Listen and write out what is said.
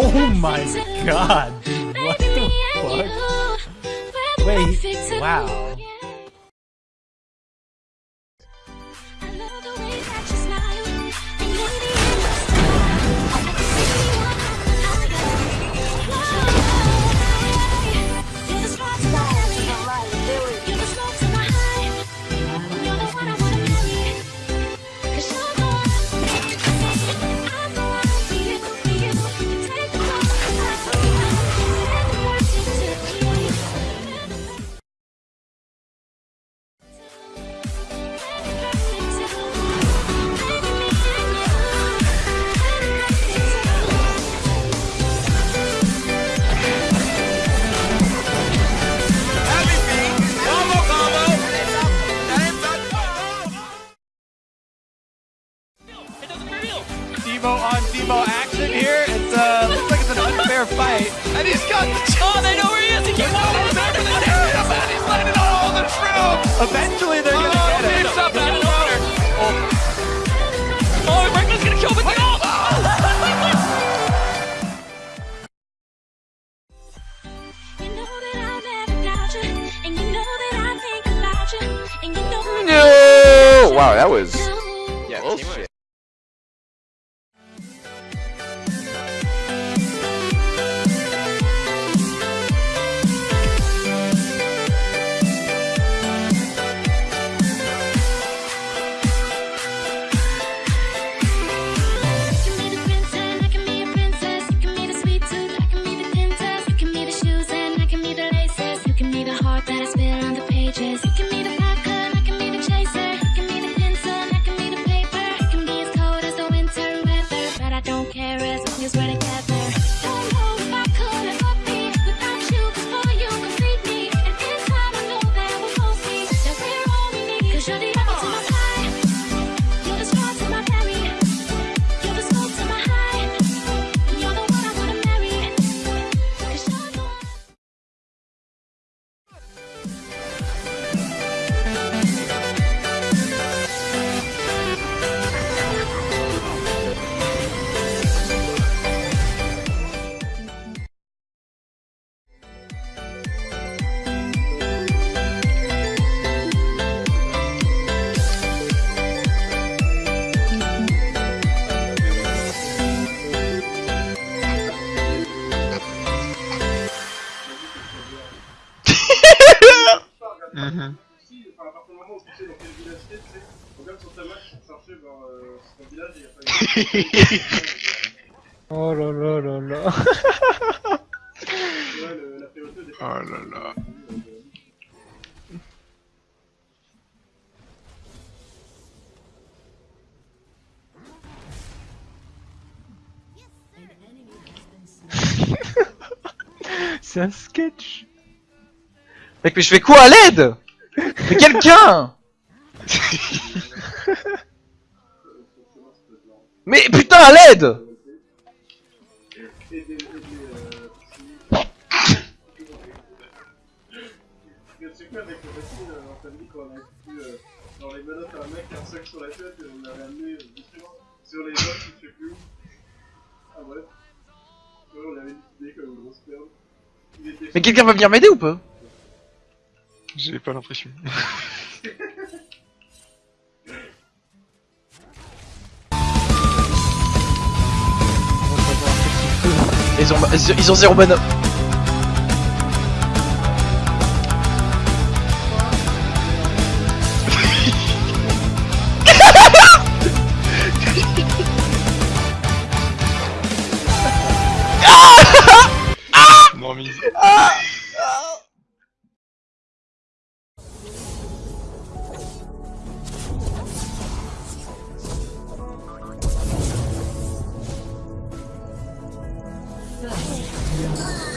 Oh my god, dude, what the fuck? Wait, wow. fair fight. And he's got the chance. Oh, they know where he is. He keeps going. He's landing on all the. Eventually, they're going to oh, get. Up out of nowhere. Oh, oh going to kill. No! Wow, that was Mhm. Si, enfin, à partir du moment où tu sais dans quel village t'es, tu sais, même sur ta map chercher vers euh, ton village et il y a pas Oh là là là là. Ouais, le- la priorité Oh là là. C'est un sketch. Mec, mais je fais quoi à l'aide? Mais quelqu'un! Mais putain, à l'aide! Mais quelqu'un va venir m'aider ou pas? J'ai pas l'impression. Ils ont, ils ont zéro. Non, mise. First, Yeah.